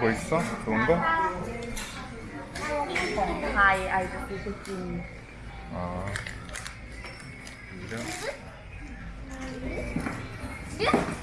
뭐 있어? 좋은 거? Hi, I just did it. 아. 이래?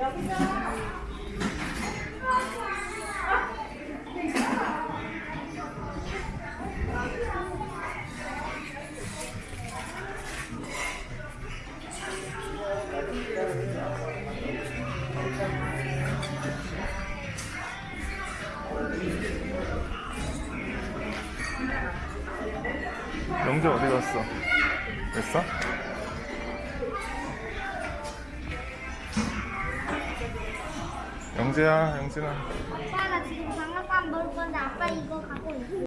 여기서 영재 어디 갔어? 됐어? 영재야, 영진아. 아빠 나 지금 장난감 먹을 건데 아빠 이거 갖고 있어.